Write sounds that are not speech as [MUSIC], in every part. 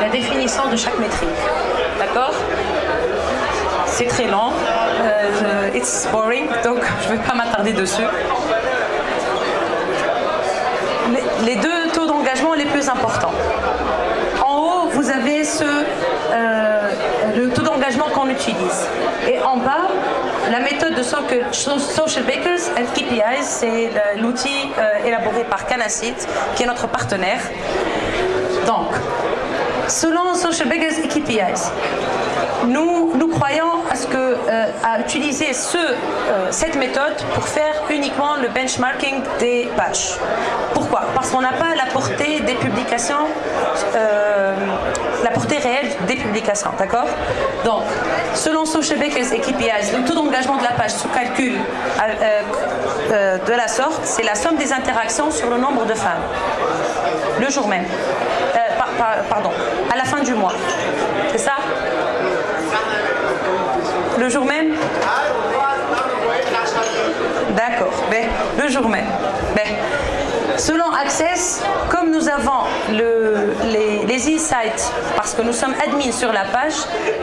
la définition de chaque métrique. D'accord? C'est très lent. it's boring, donc [LAUGHS] je ne vais pas m'attarder dessus. Les, deux taux d'engagement les plus importants. En haut, vous avez ce, le taux d'engagement qu'on utilise. Et en bas, la méthode de Social Bakers and KPIs, c'est l'outil élaboré par Canacit, qui est notre partenaire. Donc, selon Social Bakers et KPIs, nous, croyons à, euh, utiliser euh, cette méthode pour faire uniquement le benchmarking des pages. Pourquoi? Parce qu'on n'a pas la portée des publications, euh, la portée réelle des publications, d'accord? Donc, selon Social Bakers et KPIs, le taux d'engagement de la page se calcule de la sorte, c'est la somme des interactions sur le nombre de femmes, le jour même. pardon, à la fin du mois. C'est ça? Le jour même? D'accord, ben, le jour même. Selon Access, comme nous avons les, insights, parce que nous sommes admins sur la page,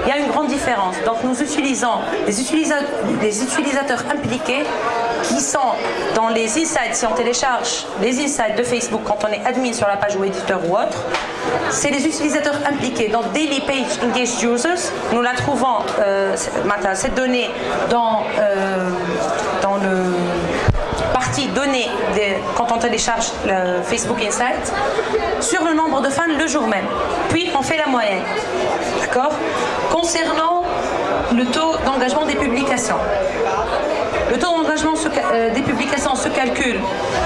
il y a une grande différence. Donc nous utilisons les, utilisateurs impliqués qui sont dans les insights, si on télécharge les insights de Facebook quand on est admin sur la page ou éditeur ou autre, c'est les utilisateurs impliqués. dans Daily Page Engaged Users, nous la trouvons, euh, cette donnée, dans, euh, dans le partie quand on télécharge Facebook Insight sur le nombre de fans le jour même. Puis on fait la moyenne. D'accord? Concernant le taux d'engagement des publications. Le taux d'engagement euh, des publications se calcule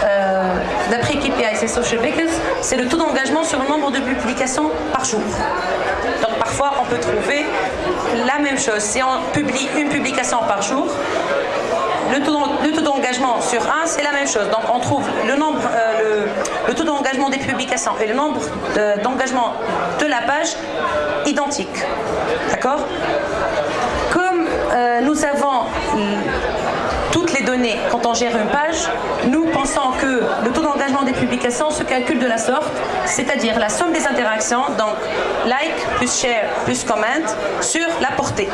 euh, d'après KPI et Social Bakers, c'est le taux d'engagement sur le nombre de publications par jour. Donc parfois on peut trouver la même chose. Si on publie une publication par jour, le taux d'engagement sur un, c'est la même chose. Donc on trouve le, nombre, euh, le, taux d'engagement des publications et le nombre d'engagement de la page identiques. D'accord? Comme nous avons toutes les données quand on gère une page, nous pensons que le taux d'engagement des publications se calcule de la sorte, c'est-à-dire la somme des interactions, donc like plus share plus comment, sur la portée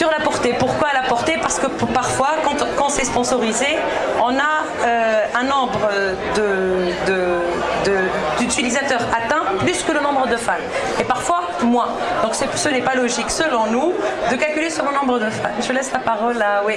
sur la portée. Pourquoi la portée? Parce que parfois, quand, c'est sponsorisé, on a euh, un nombre euh, d'utilisateurs de, atteints plus que le nombre de fans. Et parfois, moins. Donc ce n'est pas logique, selon nous, de calculer sur le nombre de fans. Je laisse la parole à ah, oui,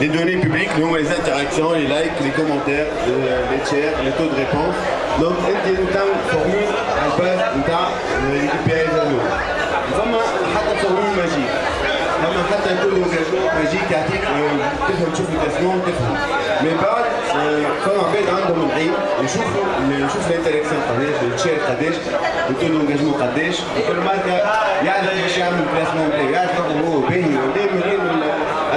Les données publiques, nous, les interactions, les likes, les commentaires, les tiers, les taux de réponse. Donc, انت une formule على الباز نتاع l'équipe PI زانو. فما حتى فورمول ماجيك. لما حتى يكون انجاجمون ماجيك يعطيك تفهم تشوف الكاسمون تفهم من بعد فما عباد عندهم العين يشوفوا يشوف الانتراكسيون قداش التشير قداش التو دونجاجمون قداش وكل ماركه يعرف باش يعمل البلاسمون نتاعو يعرف هو باهي ولا منين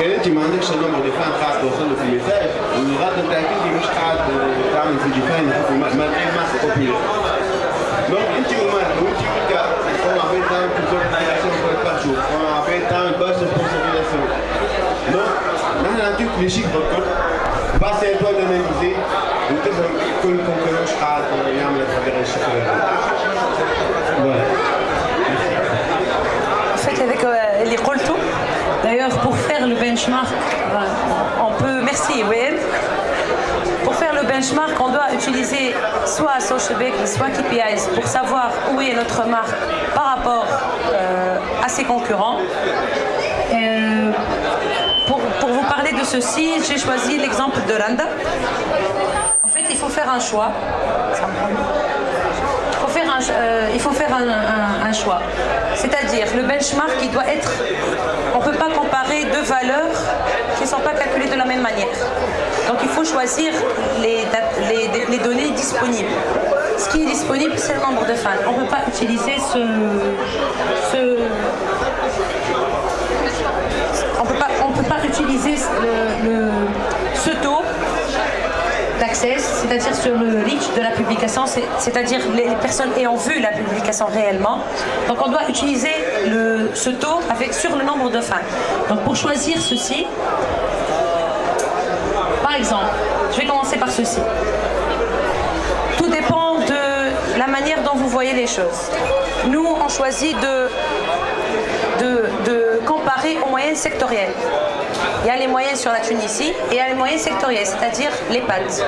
كان انت ما عندكش النمر دي فان خاص توصل له في الميساج الغلط نتاعك انت مش قاعد تعمل في ديفاين ما غير مارك بوبيلير دونك انت ومارك وانت وكا on avait تعمل plusieurs interactions par jour on avait تعمل باش سبونسوريزاسيون دونك نحن نعطيك لي شيك بالكل بس à toi d'analyser وتفهم كل كونكورون اش قاعد يعمل تغير الشكل هذا فهمت هذاك اللي قلته faire le benchmark, on peut, merci Will. Pour faire le benchmark, on doit utiliser soit Socialbake, soit KPIs pour savoir où est notre marque par rapport euh, à ses concurrents. Euh, pour, pour, vous parler de ceci, j'ai choisi l'exemple de Randa. En fait, il faut faire un choix. Il faut faire euh, un, un choix. C'est-à-dire, le benchmark, il doit être... On ne peut pas comparer deux valeurs qui ne sont pas calculées de la même manière. Donc, il faut choisir les, les, données disponibles. Ce qui est disponible, c'est le nombre de fans. On ne peut pas utiliser ce, on peut pas, utiliser ce taux c'est-à-dire sur le reach de la publication, c'est-à-dire les personnes ayant vu la publication réellement. Donc on doit utiliser ce taux avec, sur le nombre de fans. Donc pour choisir ceci, par exemple, je vais commencer par ceci. Tout dépend de la manière dont vous voyez les choses. Nous, on choisit de, aux moyennes sectorielles. Il y a les moyennes sur la Tunisie et il y a les moyennes sectorielles, c'est-à-dire les pâtes.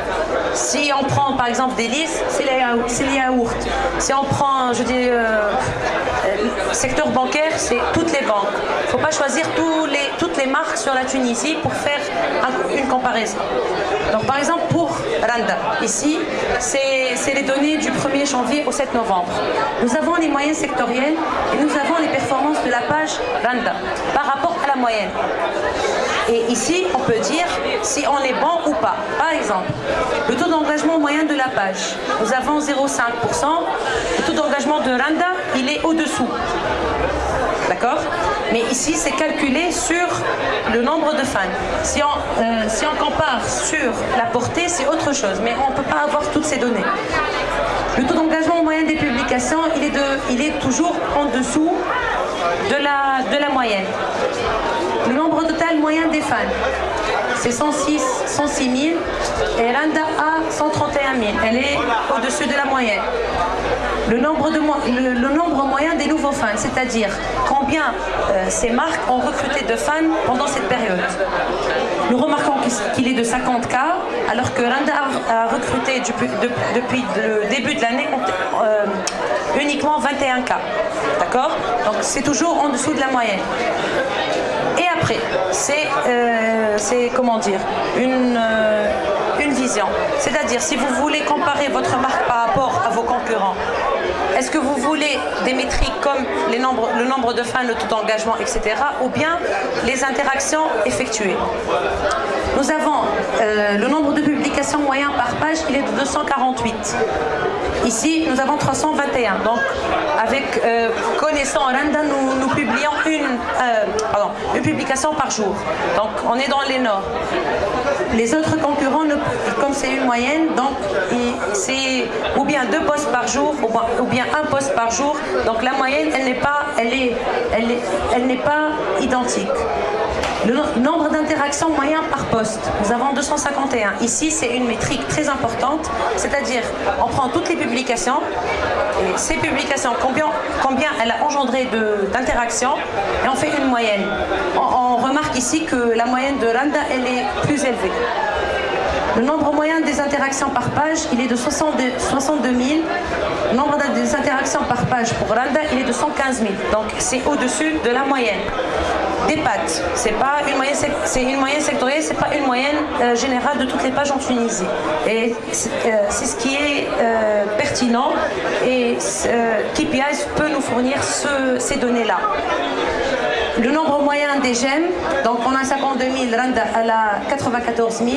Si on prend par exemple des c'est les, yaourts. Si on prend, je dis, euh, secteur bancaire, c'est toutes les banques. Il ne faut pas choisir toutes les marques sur la Tunisie pour faire un, une comparaison. Donc par exemple pour Randa, ici, c'est les données du 1er janvier au 7 novembre. Nous avons les moyennes sectorielles et nous avons les performances de la page Randa par rapport à la moyenne. Et ici, on peut dire si on est bon ou pas. Par exemple, le taux d'engagement moyen de la page. Nous avons 0,5%. Le taux d'engagement de Randa, il est au-dessous. D'accord? Mais ici, c'est calculé sur le nombre de fans. Si on, euh, compare sur la portée, c'est autre chose. Mais on ne peut pas avoir toutes ces données. Le taux d'engagement moyen des publications, il est toujours en dessous de la, moyenne. Le nombre total moyen des fans, c'est 106, 106 000 et Randa a 131 000. Elle est au-dessus de la moyenne. Le nombre, le nombre moyen des nouveaux fans, c'est-à-dire combien euh, ces marques ont recruté de fans pendant cette période. Nous remarquons qu'il est de 50K, alors que Randa a, recruté depuis, de, depuis le début de l'année euh, uniquement 21K. D'accord? Donc c'est toujours en dessous de la moyenne. Et après, c'est, euh, comment dire, une, une vision. C'est-à-dire, si vous voulez comparer votre marque par rapport à vos concurrents, est-ce que vous voulez des métriques comme le nombre de fans, le taux d'engagement, etc. ou bien les interactions effectuées? Nous avons euh, le nombre de publications moyen par page, il est de 248. Ici, nous avons 321. Donc, avec euh, connaissant Randa, nous, publions une, euh, une publication par jour. Donc, on est dans les normes. Les autres concurrents, comme c'est une moyenne, donc c'est ou bien deux postes par jour, ou bien un poste par jour. Donc la moyenne, elle n'est pas, elle est, elle est, elle n'est pas identique. Le nombre d'interactions moyen par poste, nous avons 251. Ici, c'est une métrique très importante, c'est-à-dire on prend toutes les publications, ces publications, combien, combien elle a engendré d'interactions, et on fait une moyenne. On, on remarque ici que la moyenne de Randa, elle est plus élevée. Le nombre moyen des interactions par page, il est de 62, 62 000. Le nombre des interactions par page pour Randa, il est de 115 000. Donc c'est au-dessus de la moyenne. Des pattes, c'est pas une moyenne, c'est une moyenne sectorielle, c'est pas une moyenne euh, générale de toutes les pages en Tunisie. Et c'est euh, ce qui est euh, pertinent et KPIs peut nous fournir ce, ces données-là le nombre moyen des j'aime, donc on a 52 000, Randa a 94 000,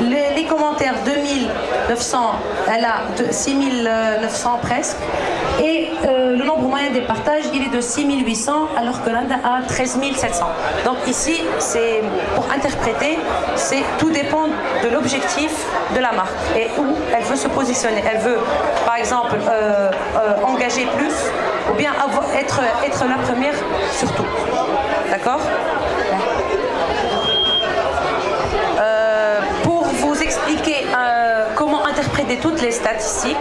les, les commentaires 2900, elle a 6900 presque, et euh, le nombre moyen des partages, il est de 6800, alors que Randa a 13 700. Donc ici, c'est pour interpréter, c'est tout dépend de l'objectif de la marque et où elle veut se positionner. Elle veut, par exemple, euh, euh, engager plus ou bien être, être la première surtout. D'accord? Toutes les statistiques,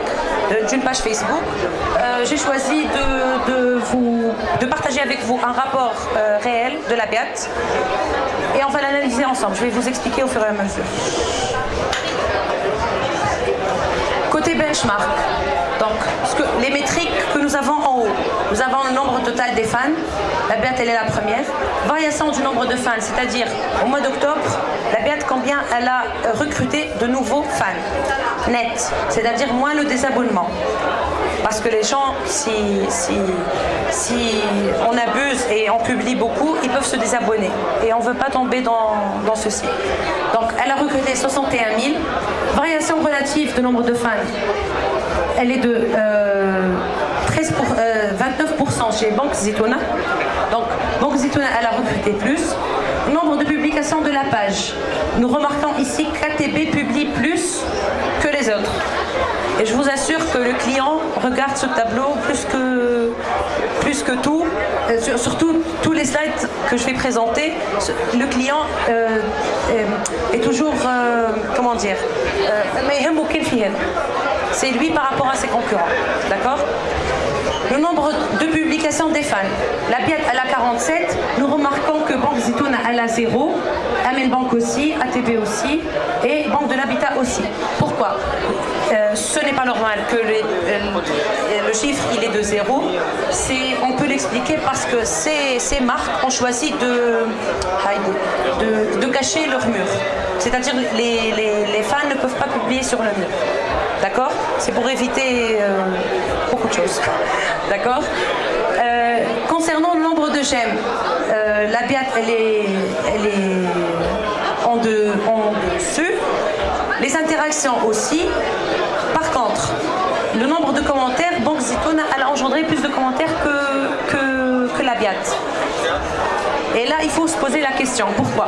d'une page Facebook. Euh, j'ai choisi de, vous, de partager avec vous un rapport euh, réel de la BIAT et on va l'analyser ensemble. Je vais vous expliquer au fur et à mesure. Côté benchmark, donc les métriques que nous avons en haut, nous avons le nombre total des fans, la BIAT elle est la première, variation du nombre de fans, c'est-à-dire au mois d'octobre, la BIAT combien elle a recruté de nouveaux fans, net, c'est-à-dire moins le désabonnement. Parce que les gens, si, si, si, on abuse et on publie beaucoup, ils peuvent se désabonner. Et on ne veut pas tomber dans, dans, ceci. Donc elle a recruté 61 000. Variation relative de nombre de fans, elle est de 13 pour, 29% euh, chez Banque Zitouna. Donc Banque Zitouna, elle a recruté plus. Nombre de publications de la page. Nous remarquons ici KTB publie plus que les autres. Et je vous assure que le client regarde ce tableau plus que, plus que tout, euh, surtout tous les slides que je vais présenter, le client euh, est toujours, euh, comment dire, mais c'est lui par rapport à ses concurrents, d'accord le nombre de publications des fans. La BIAT, elle a 47. Nous remarquons que Banque Zitoun, elle a 0. Amen Bank aussi, ATB aussi. Et Banque de l'Habitat aussi. Pourquoi euh, ce n'est pas normal que euh, le chiffre il est de zéro. On peut l'expliquer parce que ces, marques ont choisi de, de, cacher leur mur. C'est-à-dire les, les, fans ne peuvent pas publier sur le mur. D'accord C'est pour éviter euh, beaucoup de choses. [LAUGHS] D'accord Concernant le nombre de j'aime, la BIAT elle est, elle est en, de, en dessus. Les interactions aussi. Par contre, le nombre de commentaires, Banque Zitouna, a engendré plus de commentaires que, que, la BIAT. Et là, il faut se poser la question, pourquoi?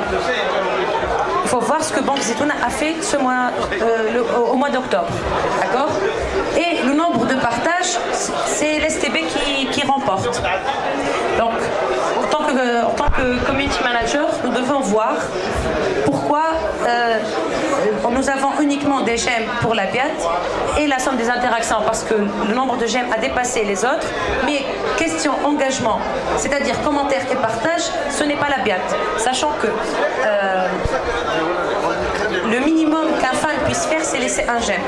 Voir ce que Banque Zitouna a fait ce mois, euh, au mois d'octobre. D'accord? Et le nombre de partages, c'est l'STB qui, remporte. Donc, en tant que community manager, nous devons voir pourquoi euh, nous avons uniquement des j'aime pour la BIAT et la somme des interactions parce que le nombre de j'aime a dépassé les autres. Mais question engagement, c'est-à-dire commentaire et partage, ce n'est pas la BIAT. Sachant que euh, le minimum qu'un fan puisse faire, c'est laisser un j'aime.